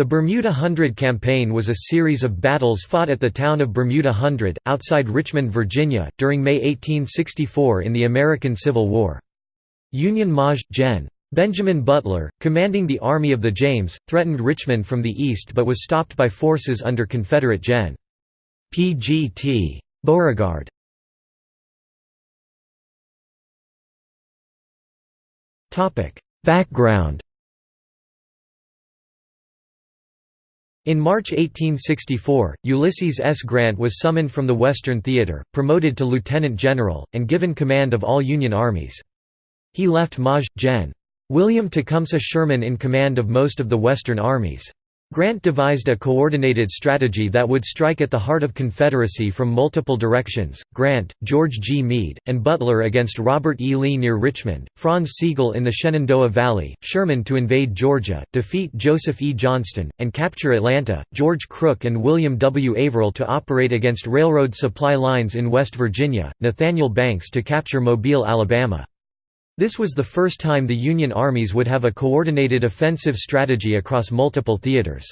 The Bermuda Hundred Campaign was a series of battles fought at the town of Bermuda Hundred, outside Richmond, Virginia, during May 1864 in the American Civil War. Union Maj. Gen. Benjamin Butler, commanding the Army of the James, threatened Richmond from the east but was stopped by forces under Confederate Gen. P.G.T. Beauregard. Background In March 1864, Ulysses S. Grant was summoned from the Western Theater, promoted to lieutenant general, and given command of all Union armies. He left Maj. Gen. William Tecumseh Sherman in command of most of the Western armies. Grant devised a coordinated strategy that would strike at the heart of Confederacy from multiple directions, Grant, George G. Meade, and Butler against Robert E. Lee near Richmond, Franz Sigel in the Shenandoah Valley, Sherman to invade Georgia, defeat Joseph E. Johnston, and capture Atlanta, George Crook and William W. Averell to operate against railroad supply lines in West Virginia, Nathaniel Banks to capture Mobile, Alabama. This was the first time the Union armies would have a coordinated offensive strategy across multiple theaters.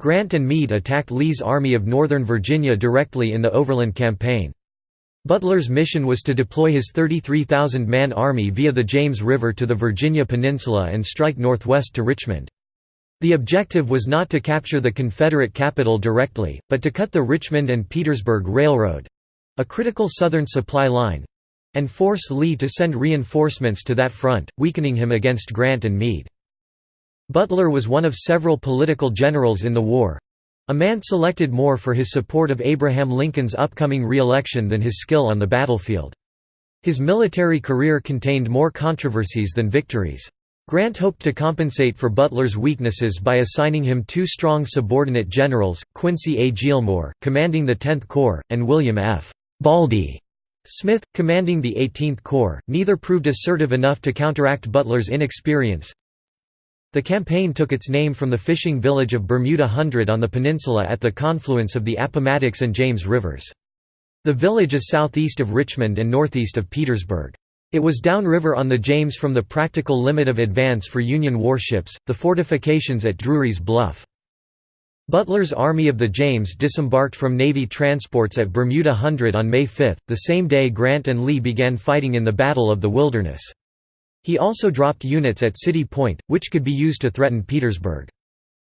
Grant and Meade attacked Lee's Army of Northern Virginia directly in the Overland Campaign. Butler's mission was to deploy his 33,000-man army via the James River to the Virginia Peninsula and strike northwest to Richmond. The objective was not to capture the Confederate capital directly, but to cut the Richmond and Petersburg Railroad—a critical southern supply line, and force Lee to send reinforcements to that front, weakening him against Grant and Meade. Butler was one of several political generals in the war—a man selected more for his support of Abraham Lincoln's upcoming re-election than his skill on the battlefield. His military career contained more controversies than victories. Grant hoped to compensate for Butler's weaknesses by assigning him two strong subordinate generals, Quincy A. Gillmore, commanding the Tenth Corps, and William F. Baldy, Smith, commanding the 18th Corps, neither proved assertive enough to counteract Butler's inexperience. The campaign took its name from the fishing village of Bermuda Hundred on the peninsula at the confluence of the Appomattox and James rivers. The village is southeast of Richmond and northeast of Petersburg. It was downriver on the James from the practical limit of advance for Union warships, the fortifications at Drury's Bluff. Butler's Army of the James disembarked from Navy transports at Bermuda Hundred on May 5, the same day Grant and Lee began fighting in the Battle of the Wilderness. He also dropped units at City Point, which could be used to threaten Petersburg.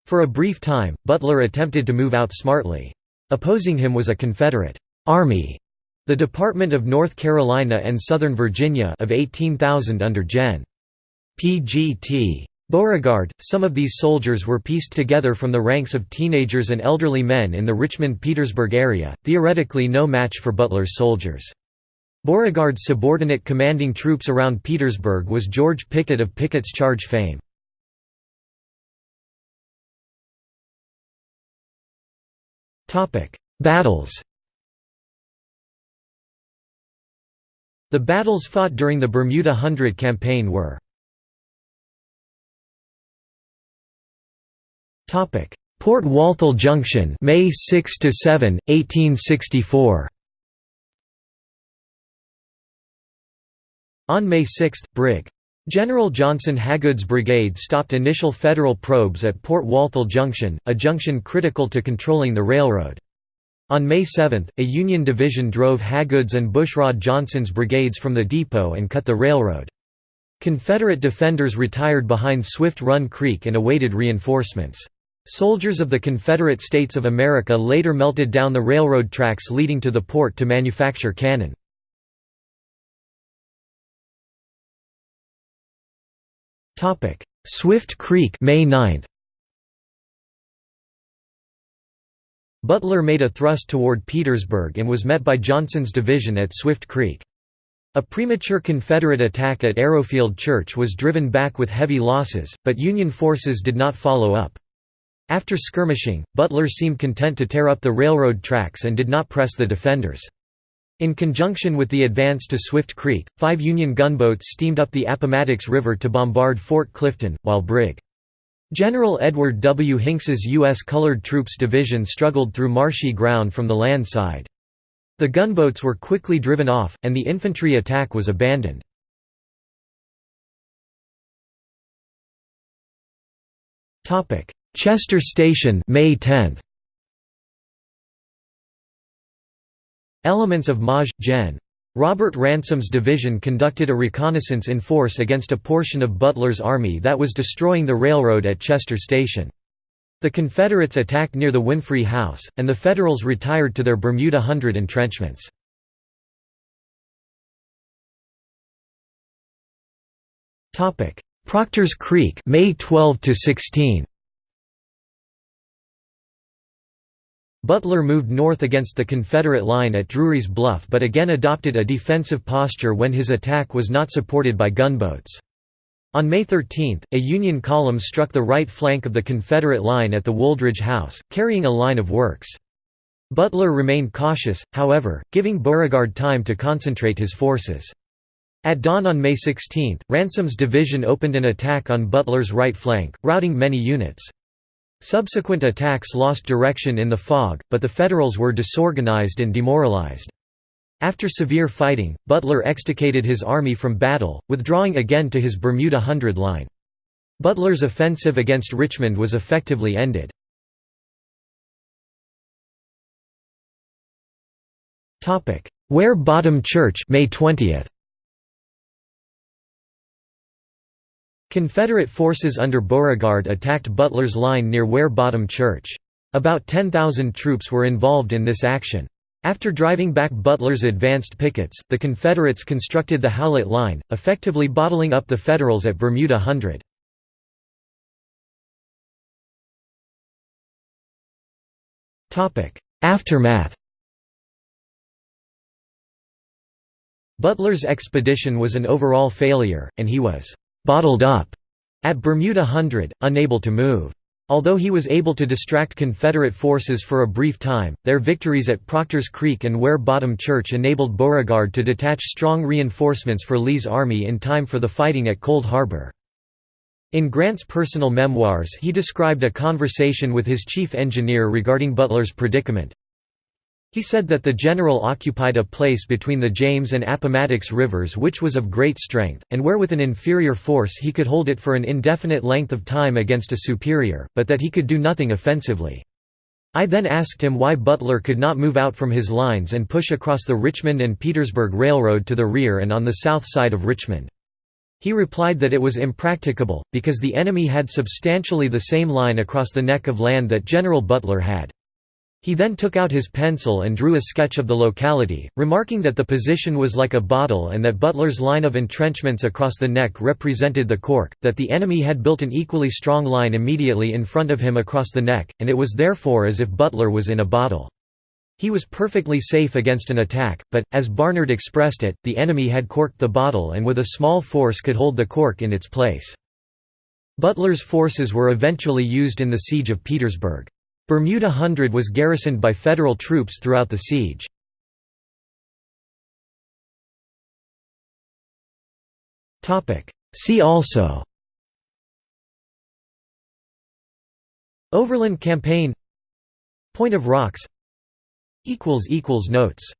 For a brief time, Butler attempted to move out smartly. Opposing him was a Confederate Army, the Department of North Carolina and Southern Virginia of 18,000 under Gen. P.G.T. Beauregard, some of these soldiers were pieced together from the ranks of teenagers and elderly men in the Richmond-Petersburg area, theoretically no match for Butler's soldiers. Beauregard's subordinate commanding troops around Petersburg was George Pickett of Pickett's Charge fame. Battles The battles fought during the Bermuda Hundred Campaign were Topic: Port Walthall Junction, May 6 to 7, 1864. On May 6, Brig. General Johnson Hagood's brigade stopped initial Federal probes at Port Walthall Junction, a junction critical to controlling the railroad. On May 7, a Union division drove Hagood's and Bushrod Johnson's brigades from the depot and cut the railroad. Confederate defenders retired behind Swift Run Creek and awaited reinforcements. Soldiers of the Confederate States of America later melted down the railroad tracks leading to the port to manufacture cannon. Swift Creek May 9. Butler made a thrust toward Petersburg and was met by Johnson's division at Swift Creek. A premature Confederate attack at Arrowfield Church was driven back with heavy losses, but Union forces did not follow up. After skirmishing, Butler seemed content to tear up the railroad tracks and did not press the defenders. In conjunction with the advance to Swift Creek, five Union gunboats steamed up the Appomattox River to bombard Fort Clifton, while Brig. General Edward W. Hinks's U.S. Colored Troops Division struggled through marshy ground from the land side. The gunboats were quickly driven off, and the infantry attack was abandoned. Chester Station May 10. Elements of Maj. Gen. Robert Ransom's division conducted a reconnaissance in force against a portion of Butler's army that was destroying the railroad at Chester Station. The Confederates attacked near the Winfree House, and the Federals retired to their Bermuda Hundred entrenchments. Proctor's Creek May 12 to 16 Butler moved north against the Confederate line at Drury's Bluff but again adopted a defensive posture when his attack was not supported by gunboats. On May 13, a Union column struck the right flank of the Confederate line at the Wooldridge House, carrying a line of works. Butler remained cautious, however, giving Beauregard time to concentrate his forces. At dawn on May 16, Ransom's division opened an attack on Butler's right flank, routing many units. Subsequent attacks lost direction in the fog, but the Federals were disorganized and demoralized. After severe fighting, Butler extricated his army from battle, withdrawing again to his Bermuda Hundred line. Butler's offensive against Richmond was effectively ended. Ware Bottom Church May 20th. Confederate forces under Beauregard attacked Butler's line near Ware Bottom Church. About 10,000 troops were involved in this action. After driving back Butler's advanced pickets, the Confederates constructed the Howlett Line, effectively bottling up the Federals at Bermuda Hundred. Aftermath Butler's expedition was an overall failure, and he was bottled up at Bermuda Hundred, unable to move. Although he was able to distract Confederate forces for a brief time, their victories at Proctor's Creek and Ware Bottom Church enabled Beauregard to detach strong reinforcements for Lee's army in time for the fighting at Cold Harbor. In Grant's personal memoirs he described a conversation with his chief engineer regarding Butler's predicament, he said that the general occupied a place between the James and Appomattox rivers which was of great strength, and where with an inferior force he could hold it for an indefinite length of time against a superior, but that he could do nothing offensively. I then asked him why Butler could not move out from his lines and push across the Richmond and Petersburg Railroad to the rear and on the south side of Richmond. He replied that it was impracticable, because the enemy had substantially the same line across the neck of land that General Butler had. He then took out his pencil and drew a sketch of the locality, remarking that the position was like a bottle and that Butler's line of entrenchments across the neck represented the cork, that the enemy had built an equally strong line immediately in front of him across the neck, and it was therefore as if Butler was in a bottle. He was perfectly safe against an attack, but, as Barnard expressed it, the enemy had corked the bottle and with a small force could hold the cork in its place. Butler's forces were eventually used in the Siege of Petersburg. Bermuda Hundred was garrisoned by Federal troops throughout the siege. See also Overland Campaign Point of Rocks Notes